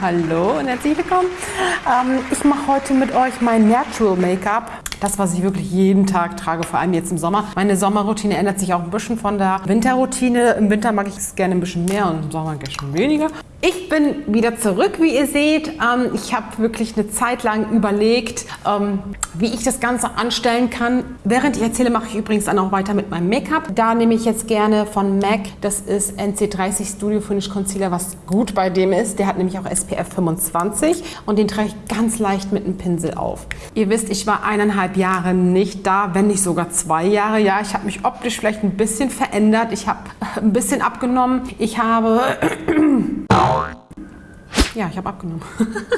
hallo und herzlich willkommen. Ähm, ich mache heute mit euch mein Natural Make-up. Das, was ich wirklich jeden Tag trage, vor allem jetzt im Sommer. Meine Sommerroutine ändert sich auch ein bisschen von der Winterroutine. Im Winter mag ich es gerne ein bisschen mehr und im Sommer bisschen weniger. Ich bin wieder zurück, wie ihr seht. Ähm, ich habe wirklich eine Zeit lang überlegt, ähm, wie ich das Ganze anstellen kann. Während ich erzähle, mache ich übrigens dann auch weiter mit meinem Make-up. Da nehme ich jetzt gerne von MAC, das ist NC30 Studio Finish Concealer, was gut bei dem ist. Der hat nämlich auch SPF 25 und den trage ich ganz leicht mit einem Pinsel auf. Ihr wisst, ich war eineinhalb Jahre nicht da, wenn nicht sogar zwei Jahre. Ja, ich habe mich optisch vielleicht ein bisschen verändert. Ich habe ein bisschen abgenommen. Ich habe ja, ich habe abgenommen.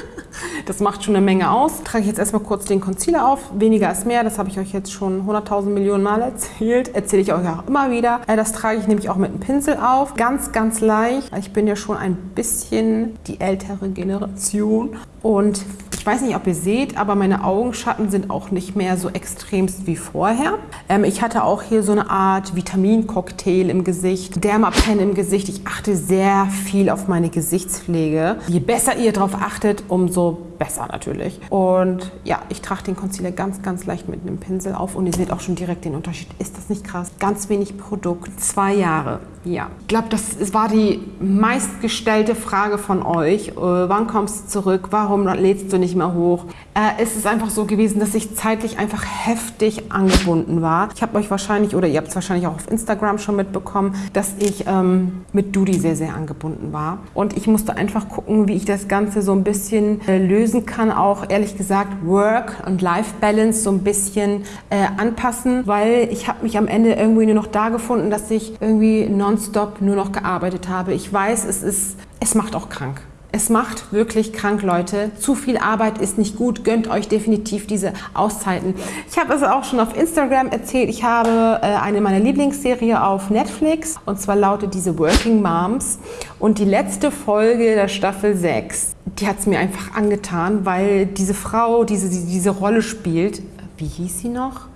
das macht schon eine Menge aus. Trage ich jetzt erstmal kurz den Concealer auf. Weniger ist mehr, das habe ich euch jetzt schon 100.000 Millionen Mal erzählt. Erzähle ich euch auch immer wieder. Äh, das trage ich nämlich auch mit einem Pinsel auf. Ganz, ganz leicht. Ich bin ja schon ein bisschen die ältere Generation. Und ich weiß nicht, ob ihr seht, aber meine Augenschatten sind auch nicht mehr so extremst wie vorher. Ähm, ich hatte auch hier so eine Art Vitamincocktail im Gesicht, Dermapen im Gesicht. Ich achte sehr viel auf meine Gesichtspflege. Je besser ihr darauf achtet, umso besser natürlich. Und ja, ich trage den Concealer ganz, ganz leicht mit einem Pinsel auf und ihr seht auch schon direkt den Unterschied. Ist das nicht krass? Ganz wenig Produkt, zwei Jahre. Ja, ich glaube, das war die meistgestellte Frage von euch. Äh, wann kommst du zurück? Warum lädst du nicht mehr hoch? Äh, es ist einfach so gewesen, dass ich zeitlich einfach heftig angebunden war. Ich habe euch wahrscheinlich, oder ihr habt es wahrscheinlich auch auf Instagram schon mitbekommen, dass ich ähm, mit Dudi sehr, sehr angebunden war. Und ich musste einfach gucken, wie ich das Ganze so ein bisschen äh, lösen kann. Auch ehrlich gesagt Work- und Life-Balance so ein bisschen äh, anpassen, weil ich habe mich am Ende irgendwie nur noch da gefunden, dass ich irgendwie nonstop nur noch gearbeitet habe. Ich weiß, es ist, es macht auch krank. Es macht wirklich krank, Leute. Zu viel Arbeit ist nicht gut. Gönnt euch definitiv diese Auszeiten. Ich habe es auch schon auf Instagram erzählt. Ich habe äh, eine meiner Lieblingsserie auf Netflix und zwar lautet diese Working Moms. Und die letzte Folge der Staffel 6, die hat es mir einfach angetan, weil diese Frau diese, diese Rolle spielt. Wie hieß sie noch?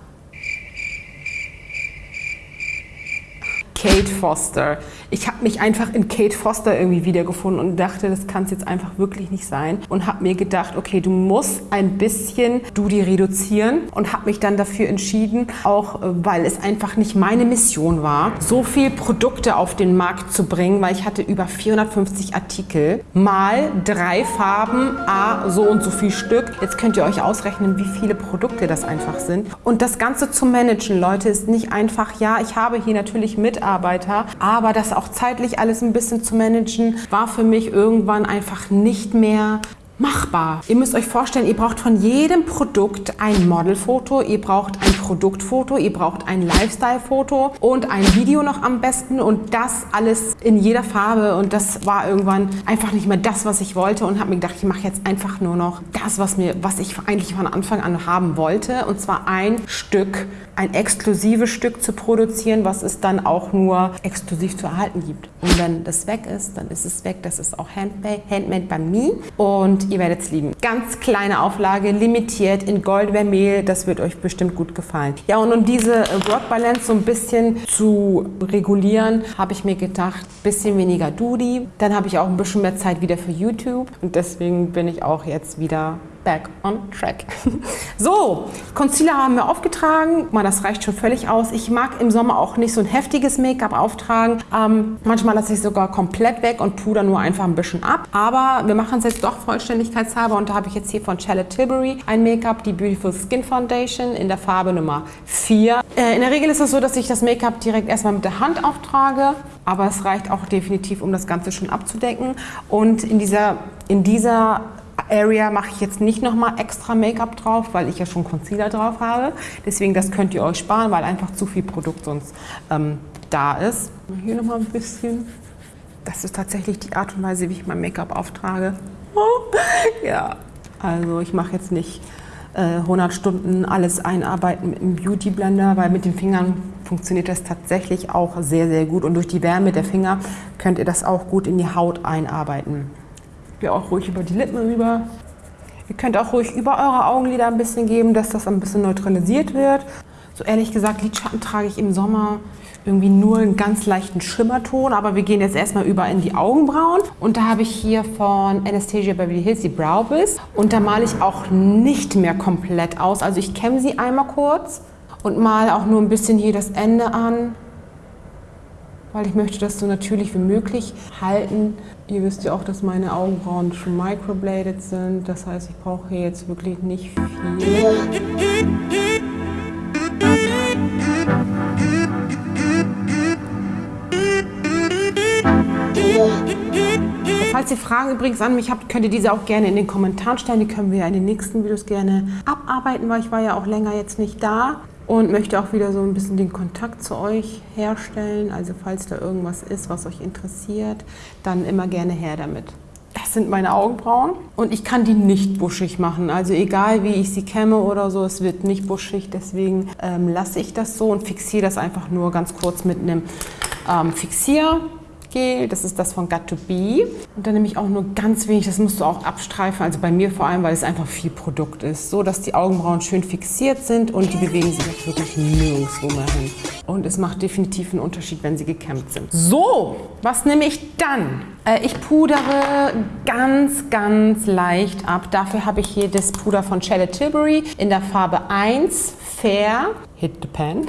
Kate Foster. Ich habe mich einfach in Kate Foster irgendwie wiedergefunden und dachte, das kann es jetzt einfach wirklich nicht sein. Und habe mir gedacht, okay, du musst ein bisschen Dudi reduzieren und habe mich dann dafür entschieden, auch äh, weil es einfach nicht meine Mission war, so viel Produkte auf den Markt zu bringen, weil ich hatte über 450 Artikel, mal drei Farben, a so und so viel Stück. Jetzt könnt ihr euch ausrechnen, wie viele Produkte das einfach sind. Und das Ganze zu managen, Leute, ist nicht einfach, ja, ich habe hier natürlich Mitarbeiter, Mitarbeiter. Aber das auch zeitlich alles ein bisschen zu managen, war für mich irgendwann einfach nicht mehr machbar. Ihr müsst euch vorstellen, ihr braucht von jedem Produkt ein Modelfoto, ihr braucht ein Produktfoto, ihr braucht ein Lifestyle-Foto und ein Video noch am besten und das alles in jeder Farbe und das war irgendwann einfach nicht mehr das, was ich wollte und habe mir gedacht, ich mache jetzt einfach nur noch das, was, mir, was ich eigentlich von Anfang an haben wollte und zwar ein Stück, ein exklusives Stück zu produzieren, was es dann auch nur exklusiv zu erhalten gibt. Und wenn das weg ist, dann ist es weg. Das ist auch handmade, handmade by me und ihr werdet es lieben. Ganz kleine Auflage, limitiert in Gold Vermehl, das wird euch bestimmt gut gefallen. Ja, und um diese äh, Work Balance so ein bisschen zu regulieren, habe ich mir gedacht, bisschen weniger Dudi. Dann habe ich auch ein bisschen mehr Zeit wieder für YouTube und deswegen bin ich auch jetzt wieder back on track. so, Concealer haben wir aufgetragen. Mal, das reicht schon völlig aus. Ich mag im Sommer auch nicht so ein heftiges Make-up auftragen. Ähm, manchmal lasse ich sogar komplett weg und puder nur einfach ein bisschen ab. Aber wir machen es jetzt doch vollständigkeitshalber und da habe ich jetzt hier von Charlotte Tilbury ein Make-up, die Beautiful Skin Foundation in der Farbe Nummer 4. Äh, in der Regel ist es so, dass ich das Make-up direkt erstmal mit der Hand auftrage, aber es reicht auch definitiv, um das Ganze schon abzudecken. Und in dieser, in dieser Area mache ich jetzt nicht nochmal extra Make-up drauf, weil ich ja schon Concealer drauf habe. Deswegen, das könnt ihr euch sparen, weil einfach zu viel Produkt sonst ähm, da ist. Hier nochmal ein bisschen. Das ist tatsächlich die Art und Weise, wie ich mein Make-up auftrage. ja, also ich mache jetzt nicht äh, 100 Stunden alles einarbeiten mit einem Beauty Blender, weil mit den Fingern funktioniert das tatsächlich auch sehr, sehr gut. Und durch die Wärme der Finger könnt ihr das auch gut in die Haut einarbeiten. Gehe auch ruhig über die Lippen rüber. Ihr könnt auch ruhig über eure Augenlider ein bisschen geben, dass das ein bisschen neutralisiert wird. So ehrlich gesagt, Lidschatten trage ich im Sommer irgendwie nur einen ganz leichten Schimmerton, aber wir gehen jetzt erstmal über in die Augenbrauen. Und da habe ich hier von Anastasia Beverly Hills die Brow Biss. Und da male ich auch nicht mehr komplett aus. Also ich kämme sie einmal kurz und male auch nur ein bisschen hier das Ende an, weil ich möchte das so natürlich wie möglich halten. Ihr wisst ja auch, dass meine Augenbrauen schon microbladed sind. Das heißt, ich brauche hier jetzt wirklich nicht viel. Falls ihr Fragen übrigens an mich habt, könnt ihr diese auch gerne in den Kommentaren stellen. Die können wir ja in den nächsten Videos gerne abarbeiten, weil ich war ja auch länger jetzt nicht da und möchte auch wieder so ein bisschen den Kontakt zu euch herstellen. Also falls da irgendwas ist, was euch interessiert, dann immer gerne her damit. Das sind meine Augenbrauen und ich kann die nicht buschig machen. Also egal wie ich sie kämme oder so, es wird nicht buschig. Deswegen ähm, lasse ich das so und fixiere das einfach nur ganz kurz mit einem ähm, Fixier. Gel, das ist das von Got to Be. Und dann nehme ich auch nur ganz wenig, das musst du auch abstreifen, also bei mir vor allem, weil es einfach viel Produkt ist. So, dass die Augenbrauen schön fixiert sind und die bewegen sich auch wirklich nirgendwo mehr hin. Und es macht definitiv einen Unterschied, wenn sie gekämmt sind. So, was nehme ich dann? Äh, ich pudere ganz, ganz leicht ab. Dafür habe ich hier das Puder von Charlotte Tilbury in der Farbe 1, Fair, Hit the Pen.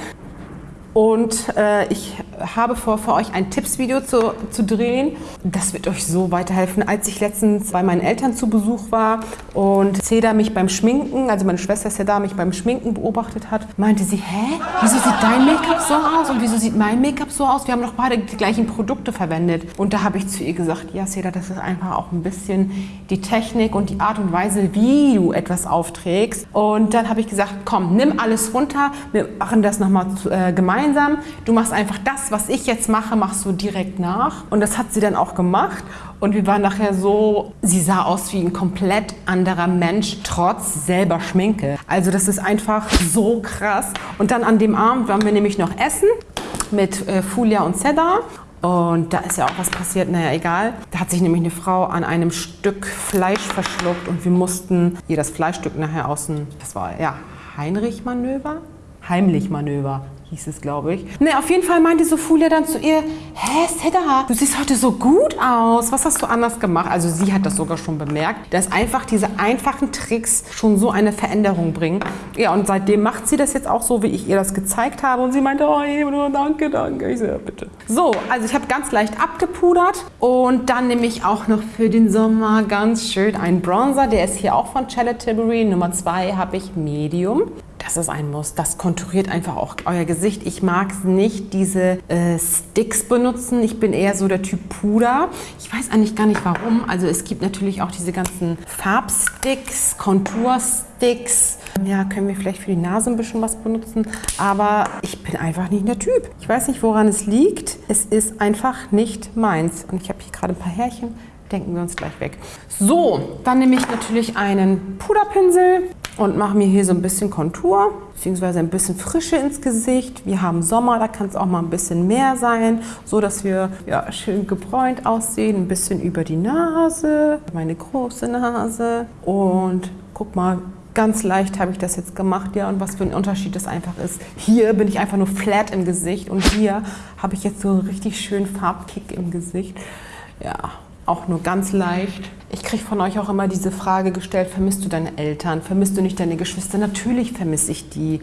Und äh, ich habe vor, für euch ein Tippsvideo zu, zu drehen. Das wird euch so weiterhelfen. Als ich letztens bei meinen Eltern zu Besuch war und Seda mich beim Schminken, also meine Schwester Seda mich beim Schminken beobachtet hat, meinte sie, hä, wieso sieht dein Make-up so aus und wieso sieht mein Make-up so aus? Wir haben doch beide die gleichen Produkte verwendet. Und da habe ich zu ihr gesagt, ja Seda, das ist einfach auch ein bisschen die Technik und die Art und Weise, wie du etwas aufträgst. Und dann habe ich gesagt, komm, nimm alles runter, wir machen das nochmal äh, gemeinsam. Du machst einfach das, was ich jetzt mache, machst du direkt nach. Und das hat sie dann auch gemacht. Und wir waren nachher so, sie sah aus wie ein komplett anderer Mensch, trotz selber Schminke. Also das ist einfach so krass. Und dann an dem Abend waren wir nämlich noch essen mit äh, Fulia und Cedar. Und da ist ja auch was passiert, naja, egal. Da hat sich nämlich eine Frau an einem Stück Fleisch verschluckt und wir mussten ihr das Fleischstück nachher außen, das war ja Heinrich-Manöver? Heimlich-Manöver hieß es, glaube ich. Ne, auf jeden Fall meinte Sofulia dann zu ihr, hä, Seda, du siehst heute so gut aus. Was hast du anders gemacht? Also sie hat das sogar schon bemerkt, dass einfach diese einfachen Tricks schon so eine Veränderung bringen. Ja, und seitdem macht sie das jetzt auch so, wie ich ihr das gezeigt habe. Und sie meinte, oh, Ebro, danke, danke. Ich so, ja, bitte. So, also ich habe ganz leicht abgepudert und dann nehme ich auch noch für den Sommer ganz schön einen Bronzer. Der ist hier auch von Charlotte Tilbury. Nummer zwei habe ich Medium dass es ein Muss. Das konturiert einfach auch euer Gesicht. Ich mag es nicht, diese äh, Sticks benutzen. Ich bin eher so der Typ Puder. Ich weiß eigentlich gar nicht warum. Also es gibt natürlich auch diese ganzen Farbsticks, Kontursticks. Ja, können wir vielleicht für die Nase ein bisschen was benutzen. Aber ich bin einfach nicht der Typ. Ich weiß nicht, woran es liegt. Es ist einfach nicht meins. Und ich habe hier gerade ein paar Härchen denken wir uns gleich weg. So, dann nehme ich natürlich einen Puderpinsel und mache mir hier so ein bisschen Kontur bzw. ein bisschen Frische ins Gesicht. Wir haben Sommer, da kann es auch mal ein bisschen mehr sein, so dass wir ja, schön gebräunt aussehen, ein bisschen über die Nase, meine große Nase und guck mal, ganz leicht habe ich das jetzt gemacht, ja, und was für ein Unterschied das einfach ist. Hier bin ich einfach nur flat im Gesicht und hier habe ich jetzt so einen richtig schönen Farbkick im Gesicht. Ja, auch nur ganz leicht. Ich kriege von euch auch immer diese Frage gestellt, vermisst du deine Eltern, vermisst du nicht deine Geschwister? Natürlich vermisse ich die.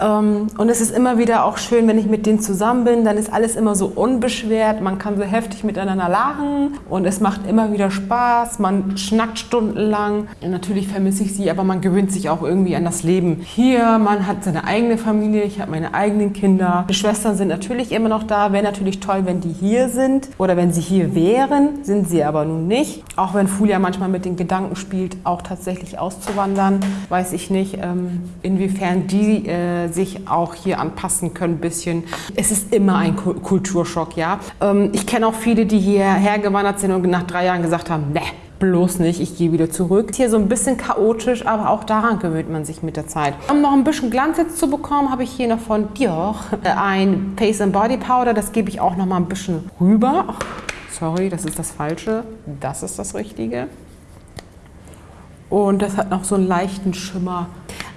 Ähm, und es ist immer wieder auch schön, wenn ich mit denen zusammen bin, dann ist alles immer so unbeschwert, man kann so heftig miteinander lachen und es macht immer wieder Spaß, man schnackt stundenlang. Und natürlich vermisse ich sie, aber man gewöhnt sich auch irgendwie an das Leben hier. Man hat seine eigene Familie, ich habe meine eigenen Kinder. Die Schwestern sind natürlich immer noch da, wäre natürlich toll, wenn die hier sind oder wenn sie hier wären, sind sie aber nun nicht. Auch wenn Fulia manchmal mit den Gedanken spielt, auch tatsächlich auszuwandern, weiß ich nicht, ähm, inwiefern die äh, sich auch hier anpassen können ein bisschen. Es ist immer ein Kulturschock, ja. Ähm, ich kenne auch viele, die hierher gewandert sind und nach drei Jahren gesagt haben, ne, bloß nicht, ich gehe wieder zurück. Hier so ein bisschen chaotisch, aber auch daran gewöhnt man sich mit der Zeit. Um noch ein bisschen Glanz jetzt zu bekommen, habe ich hier noch von Dior ein Face and Body Powder. Das gebe ich auch noch mal ein bisschen rüber. Sorry, das ist das Falsche. Das ist das Richtige. Und das hat noch so einen leichten Schimmer.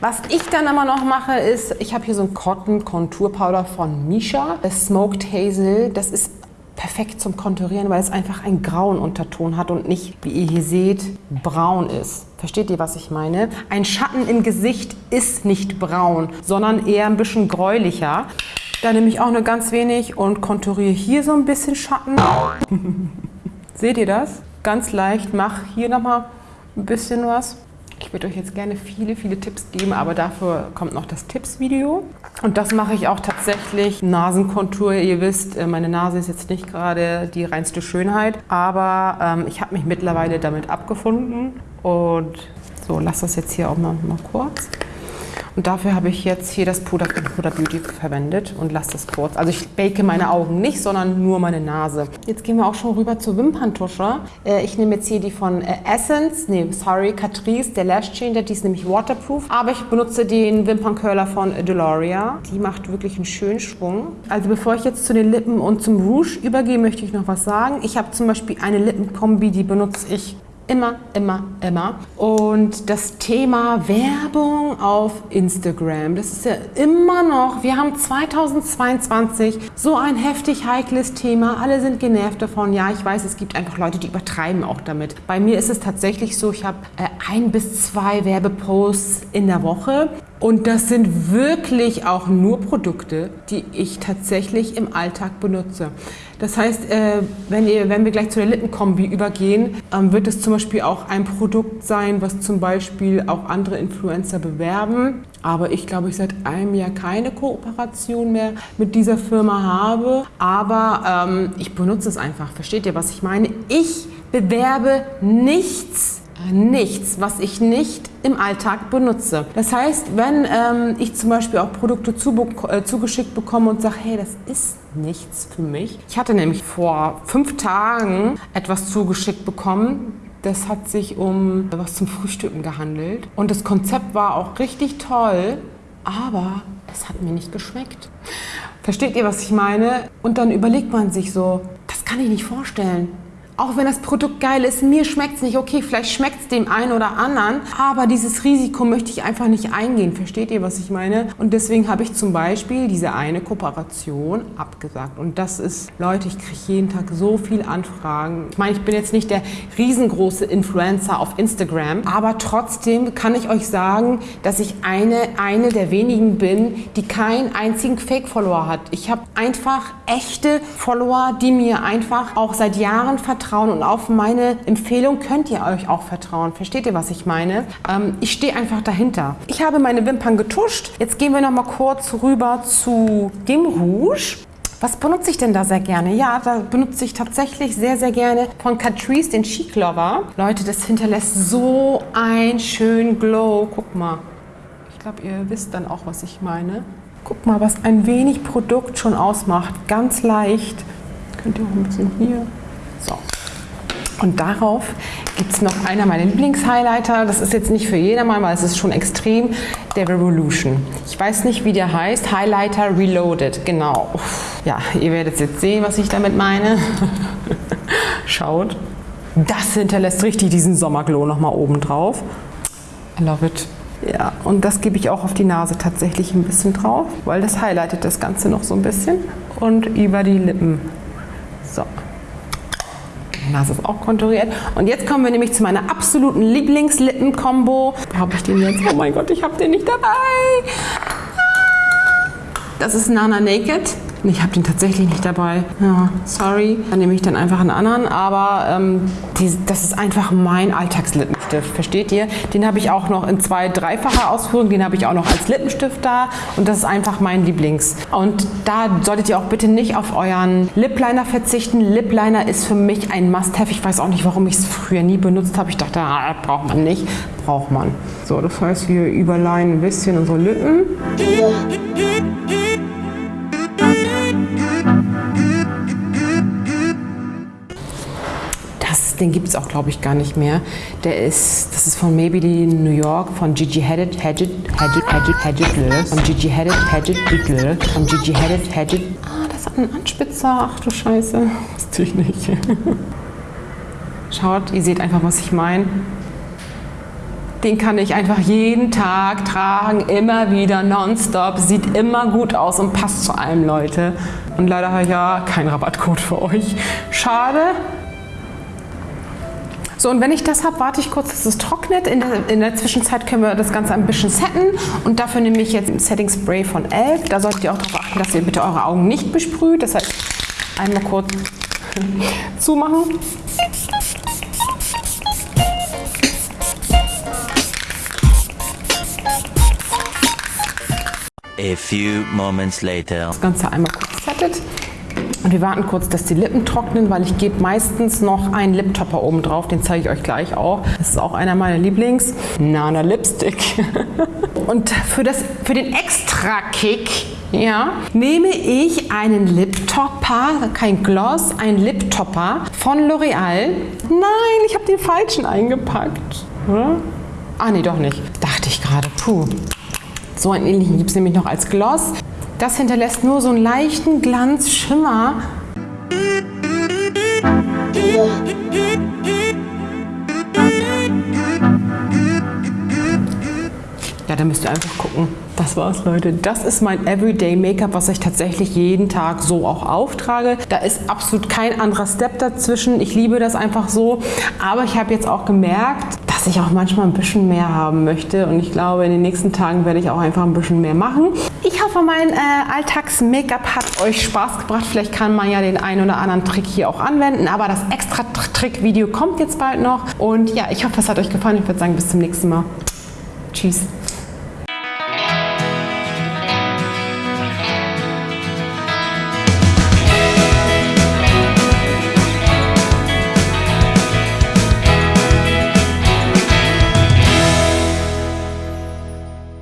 Was ich dann immer noch mache, ist, ich habe hier so ein Cotton Contour Powder von Misha, das Smoked Hazel. Das ist perfekt zum Konturieren, weil es einfach einen grauen Unterton hat und nicht, wie ihr hier seht, braun ist. Versteht ihr, was ich meine? Ein Schatten im Gesicht ist nicht braun, sondern eher ein bisschen gräulicher. Da nehme ich auch nur ganz wenig und konturiere hier so ein bisschen Schatten. Seht ihr das? Ganz leicht, mach hier nochmal ein bisschen was. Ich würde euch jetzt gerne viele, viele Tipps geben, aber dafür kommt noch das Tipps-Video. Und das mache ich auch tatsächlich. Nasenkontur, ihr wisst, äh, meine Nase ist jetzt nicht gerade die reinste Schönheit, aber ähm, ich habe mich mittlerweile damit abgefunden. Und so, lass das jetzt hier auch mal, mal kurz. Und dafür habe ich jetzt hier das Puder von Puder Beauty verwendet und lasse das kurz. Also ich bake meine Augen nicht, sondern nur meine Nase. Jetzt gehen wir auch schon rüber zur Wimperntusche. Äh, ich nehme jetzt hier die von äh, Essence, nee, sorry, Catrice, der Lash Changer, die ist nämlich waterproof. Aber ich benutze den Wimperncurler von Deloria. Die macht wirklich einen schönen Schwung. Also bevor ich jetzt zu den Lippen und zum Rouge übergehe, möchte ich noch was sagen. Ich habe zum Beispiel eine Lippenkombi, die benutze ich Immer, immer, immer. Und das Thema Werbung auf Instagram, das ist ja immer noch, wir haben 2022 so ein heftig heikles Thema. Alle sind genervt davon. Ja, ich weiß, es gibt einfach Leute, die übertreiben auch damit. Bei mir ist es tatsächlich so, ich habe äh, ein bis zwei Werbeposts in der Woche. Und das sind wirklich auch nur Produkte, die ich tatsächlich im Alltag benutze. Das heißt, äh, wenn, ihr, wenn wir gleich zu der Lippenkombi übergehen, ähm, wird es zum Beispiel auch ein Produkt sein, was zum Beispiel auch andere Influencer bewerben. Aber ich glaube, ich seit einem Jahr keine Kooperation mehr mit dieser Firma habe. Aber ähm, ich benutze es einfach. Versteht ihr, was ich meine? Ich bewerbe nichts nichts, was ich nicht im Alltag benutze. Das heißt, wenn ähm, ich zum Beispiel auch Produkte zu, äh, zugeschickt bekomme und sage, hey, das ist nichts für mich. Ich hatte nämlich vor fünf Tagen etwas zugeschickt bekommen. Das hat sich um was zum Frühstücken gehandelt. Und das Konzept war auch richtig toll, aber es hat mir nicht geschmeckt. Versteht ihr, was ich meine? Und dann überlegt man sich so, das kann ich nicht vorstellen auch wenn das Produkt geil ist, mir schmeckt es nicht. Okay, vielleicht schmeckt es dem einen oder anderen, aber dieses Risiko möchte ich einfach nicht eingehen. Versteht ihr, was ich meine? Und deswegen habe ich zum Beispiel diese eine Kooperation abgesagt. Und das ist, Leute, ich kriege jeden Tag so viele Anfragen. Ich meine, ich bin jetzt nicht der riesengroße Influencer auf Instagram, aber trotzdem kann ich euch sagen, dass ich eine, eine der wenigen bin, die keinen einzigen Fake-Follower hat. Ich habe einfach echte Follower, die mir einfach auch seit Jahren vertrauen vertrauen und auf meine Empfehlung könnt ihr euch auch vertrauen. Versteht ihr, was ich meine? Ähm, ich stehe einfach dahinter. Ich habe meine Wimpern getuscht. Jetzt gehen wir noch mal kurz rüber zu dem Rouge. Was benutze ich denn da sehr gerne? Ja, da benutze ich tatsächlich sehr, sehr gerne von Catrice den Chic Lover. Leute, das hinterlässt so einen schönen Glow. Guck mal. Ich glaube, ihr wisst dann auch, was ich meine. Guck mal, was ein wenig Produkt schon ausmacht. Ganz leicht. Könnt ihr auch ein bisschen hier. Und darauf gibt es noch einer meiner Lieblingshighlighter. Das ist jetzt nicht für jedermann, weil es ist schon extrem. Der Revolution. Ich weiß nicht, wie der heißt. Highlighter Reloaded. Genau. Ja, ihr werdet jetzt sehen, was ich damit meine. Schaut. Das hinterlässt richtig diesen Sommerglow nochmal oben drauf. I love it. Ja, und das gebe ich auch auf die Nase tatsächlich ein bisschen drauf, weil das highlightet das Ganze noch so ein bisschen. Und über die Lippen. So. Nase ist auch konturiert. Und jetzt kommen wir nämlich zu meiner absoluten Lieblingslippen-Kombo. Habe ich den jetzt? Oh mein Gott, ich habe den nicht dabei. Das ist Nana Naked. Ich habe den tatsächlich nicht dabei. Ja, sorry. Dann nehme ich dann einfach einen anderen. Aber ähm, die, das ist einfach mein Alltagslippenstift. Versteht ihr? Den habe ich auch noch in zwei, dreifacher Ausführung. Den habe ich auch noch als Lippenstift da. Und das ist einfach mein Lieblings. Und da solltet ihr auch bitte nicht auf euren Lip Liner verzichten. Lip Liner ist für mich ein Must-Have. Ich weiß auch nicht, warum ich es früher nie benutzt habe. Ich dachte, ah, braucht man nicht. Braucht man. So, das heißt, wir überleihen ein bisschen unsere Lippen. Den gibt es auch, glaube ich, gar nicht mehr. Der ist, das ist von Maybelline New York, von Gigi Hadid, Hadid, Hadid, Hadid, Hadid, von Gigi Hadid, Hadid, Hadid, von Gigi Hadid, Hadid. Ah, das hat einen Anspitzer. Ach du Scheiße. Wusste ich nicht. Schaut, ihr seht einfach, was ich meine. Den kann ich einfach jeden Tag tragen, immer wieder, nonstop. Sieht immer gut aus und passt zu allem, Leute. Und leider habe ich ja keinen Rabattcode für euch. Schade. So, und wenn ich das habe, warte ich kurz, dass es trocknet. In der, in der Zwischenzeit können wir das Ganze ein bisschen setten. Und dafür nehme ich jetzt ein Setting Spray von Elf. Da solltet ihr auch darauf achten, dass ihr bitte eure Augen nicht besprüht. Das heißt, einmal kurz zumachen. A few moments later. Das Ganze einmal kurz settet. Und wir warten kurz, dass die Lippen trocknen, weil ich gebe meistens noch einen Liptopper oben drauf. Den zeige ich euch gleich auch. Das ist auch einer meiner Lieblings. Nana Lipstick. Und für, das, für den Extra-Kick ja, nehme ich einen Liptopper, kein Gloss, ein Liptopper von L'Oreal. Nein, ich habe den falschen eingepackt. Oder? Ah, nee, doch nicht. Dachte ich gerade. Puh. So einen ähnlichen gibt es nämlich noch als Gloss. Das hinterlässt nur so einen leichten Glanzschimmer. Ja, da müsst ihr einfach gucken. Das war's, Leute. Das ist mein Everyday Make-up, was ich tatsächlich jeden Tag so auch auftrage. Da ist absolut kein anderer Step dazwischen. Ich liebe das einfach so. Aber ich habe jetzt auch gemerkt, dass ich auch manchmal ein bisschen mehr haben möchte. Und ich glaube, in den nächsten Tagen werde ich auch einfach ein bisschen mehr machen. Ich hoffe, mein äh, Alltags-Make-up hat euch Spaß gebracht. Vielleicht kann man ja den einen oder anderen Trick hier auch anwenden. Aber das extra Trick-Video kommt jetzt bald noch. Und ja, ich hoffe, es hat euch gefallen. Ich würde sagen, bis zum nächsten Mal. Tschüss.